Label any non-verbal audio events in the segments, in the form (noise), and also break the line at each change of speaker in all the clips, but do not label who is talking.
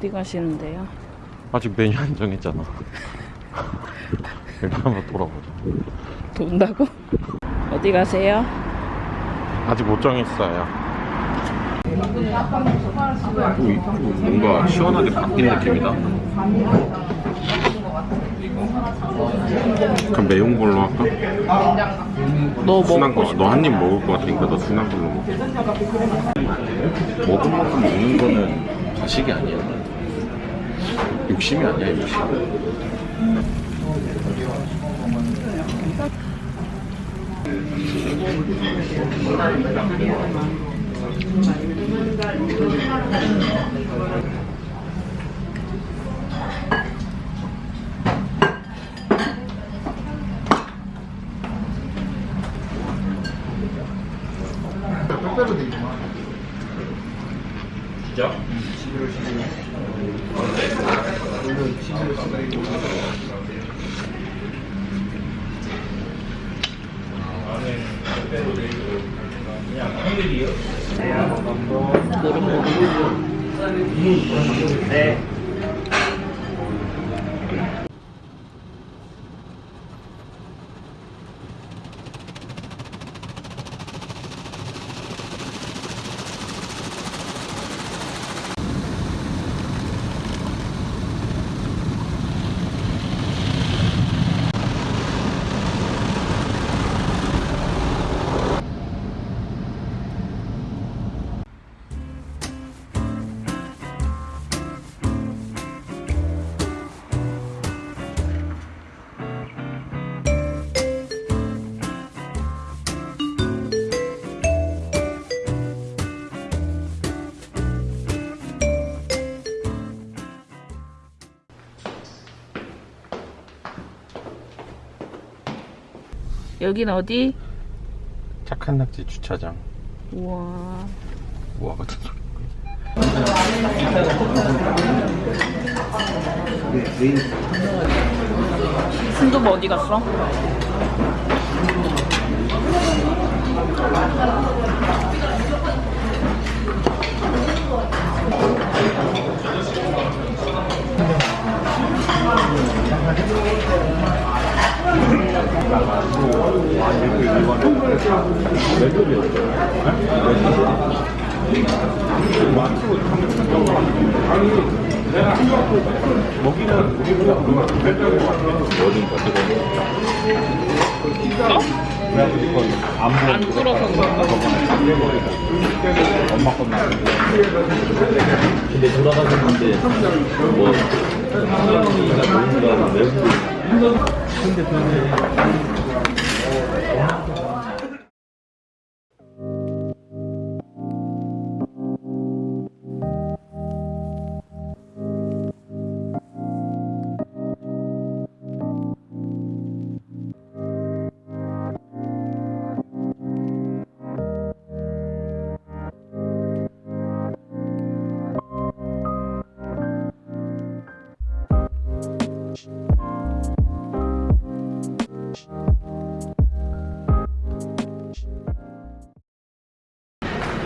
어디 가시는데요?
아직 메뉴 안 정했잖아. (laughs) 일단 한번 돌아보자.
돈다고? 어디 가세요?
아직 못 정했어요. 뭔가 시원하게 바뀐 느낌이다. 그럼 매운 걸로 할까?
너
순한 거. 너 한 입 먹을 것 같으니까 너 순한 걸로 먹자. 먹은 만큼 먹는 거는 과식이 아니야. 욕심이 아니야, 욕심. 네.
여긴 어디?
착한 낙지 주차장.
우와
우와 같은 소리.
순두부 어디 갔어? 안 풀어서 그런가?
근데 돌아가셨는데 뭐 할머니가 뭔가 외국 근데 그게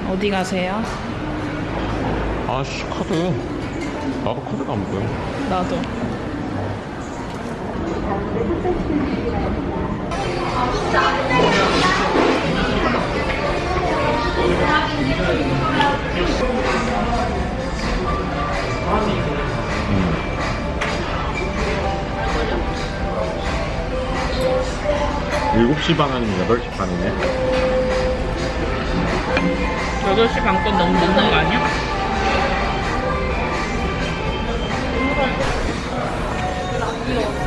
어디 가세요?
아씨 카드. 나도 카드가 안 보여.
나도
일곱 시반 아니면 여덟 시 반이네.
8시 반건 너무 늦는 거 아니야?
계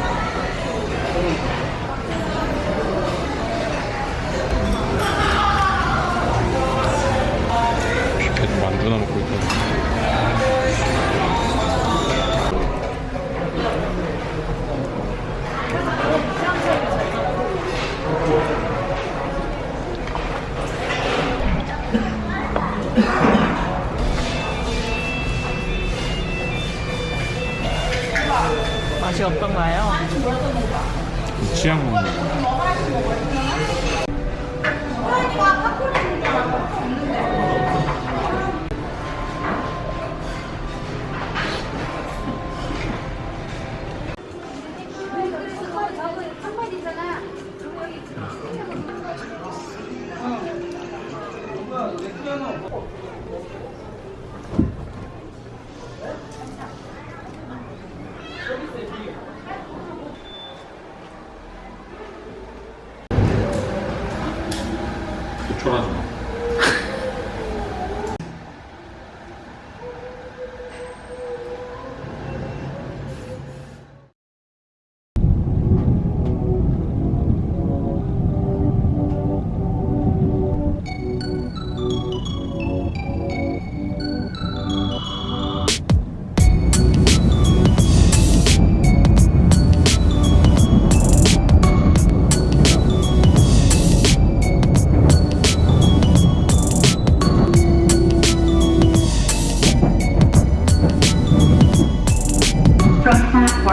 취향 먹는 거.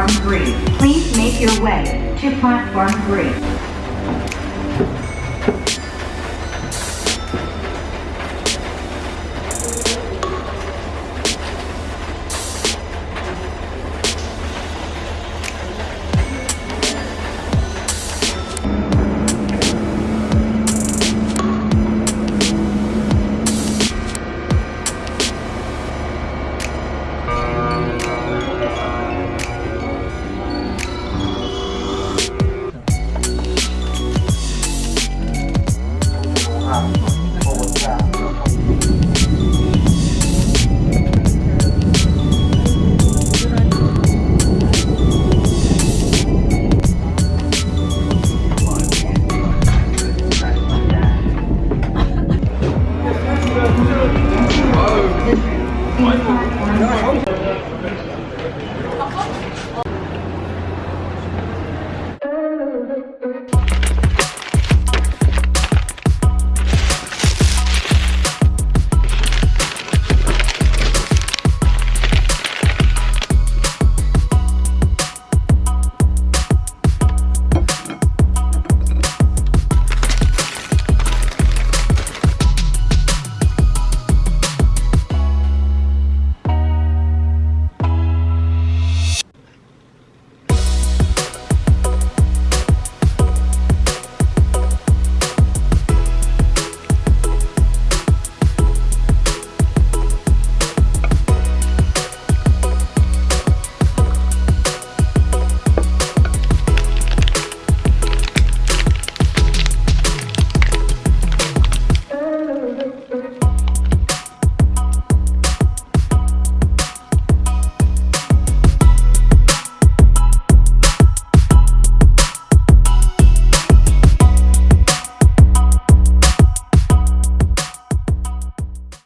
Platform 3, please make your way to platform 3.